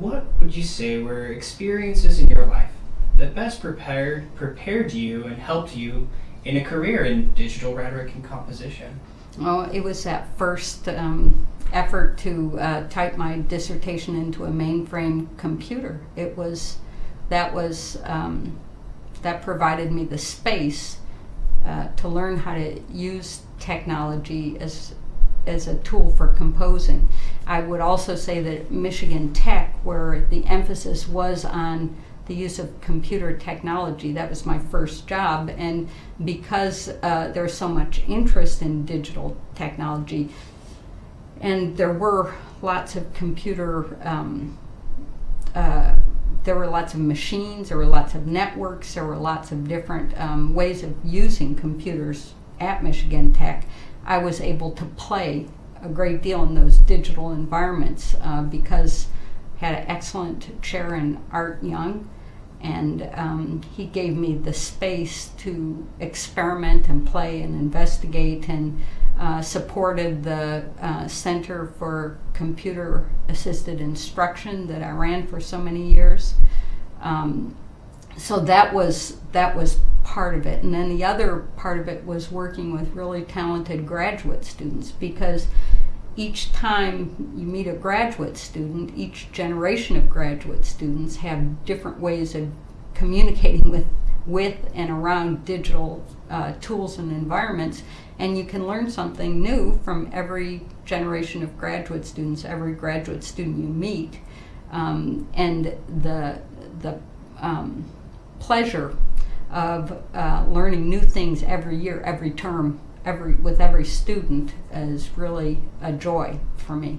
What would you say were experiences in your life that best prepared prepared you and helped you in a career in digital rhetoric and composition? Oh, it was that first um, effort to uh, type my dissertation into a mainframe computer. It was that was um, that provided me the space uh, to learn how to use technology as as a tool for composing. I would also say that Michigan Tech, where the emphasis was on the use of computer technology, that was my first job, and because uh, there's so much interest in digital technology, and there were lots of computer. Um, uh, there were lots of machines, there were lots of networks, there were lots of different um, ways of using computers at Michigan Tech. I was able to play a great deal in those digital environments uh, because had an excellent chair in Art Young, and um, he gave me the space to experiment and play and investigate and uh, supported the uh, Center for Computer Assisted Instruction that I ran for so many years. Um, so that was that was part of it, and then the other part of it was working with really talented graduate students because each time you meet a graduate student, each generation of graduate students have different ways of communicating with with and around digital uh, tools and environments, and you can learn something new from every generation of graduate students, every graduate student you meet, um, and the the um, pleasure of uh, learning new things every year, every term, every with every student is really a joy for me.